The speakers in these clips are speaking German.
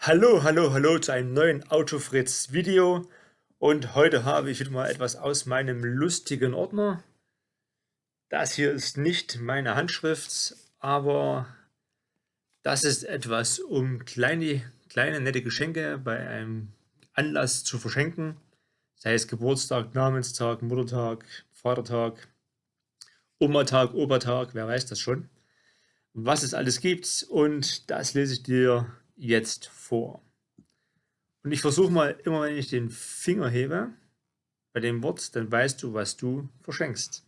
Hallo, hallo, hallo zu einem neuen Autofritz Video und heute habe ich wieder mal etwas aus meinem lustigen Ordner. Das hier ist nicht meine Handschrift, aber das ist etwas, um kleine, kleine nette Geschenke bei einem Anlass zu verschenken. Sei es Geburtstag, Namenstag, Muttertag, Vatertag, Omatag, Obertag, wer weiß das schon. Was es alles gibt und das lese ich dir jetzt vor. Und ich versuche mal, immer wenn ich den Finger hebe, bei dem Wort, dann weißt du, was du verschenkst.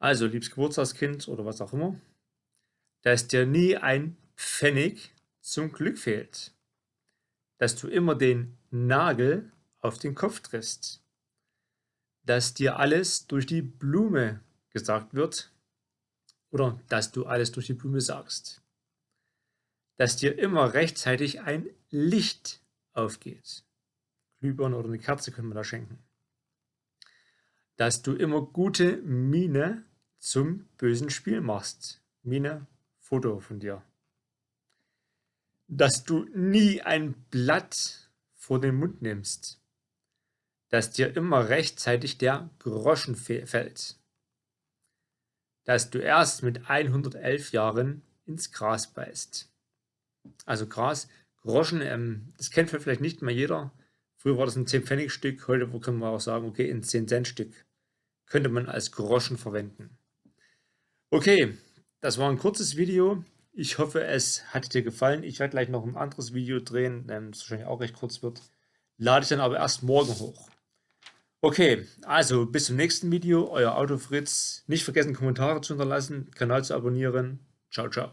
Also, liebes Geburtstagskind oder was auch immer, dass dir nie ein Pfennig zum Glück fehlt. Dass du immer den Nagel auf den Kopf triffst. Dass dir alles durch die Blume gesagt wird. Oder dass du alles durch die Blume sagst dass dir immer rechtzeitig ein Licht aufgeht. Glühbirne oder eine Kerze können wir da schenken. Dass du immer gute Miene zum bösen Spiel machst. Miene, Foto von dir. Dass du nie ein Blatt vor den Mund nimmst. Dass dir immer rechtzeitig der Groschen fällt. Dass du erst mit 111 Jahren ins Gras beißt. Also Gras, Groschen, ähm, das kennt vielleicht nicht mehr jeder. Früher war das ein 10-Pfennig-Stück, heute können wir auch sagen, okay, ein 10-Cent-Stück könnte man als Groschen verwenden. Okay, das war ein kurzes Video. Ich hoffe, es hat dir gefallen. Ich werde gleich noch ein anderes Video drehen, das wahrscheinlich auch recht kurz wird. Lade ich dann aber erst morgen hoch. Okay, also bis zum nächsten Video. Euer Autofritz. Nicht vergessen, Kommentare zu hinterlassen, Kanal zu abonnieren. Ciao, ciao.